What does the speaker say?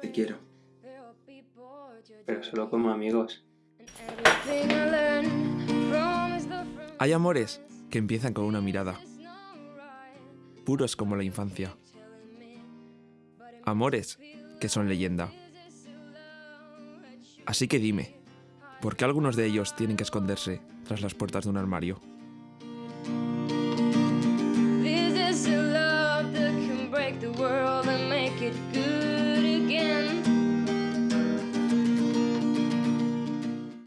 Te quiero, pero solo como amigos. Hay amores que empiezan con una mirada, puros como la infancia. Amores que son leyenda. Así que dime, ¿por qué algunos de ellos tienen que esconderse tras las puertas de un armario? world and make it good.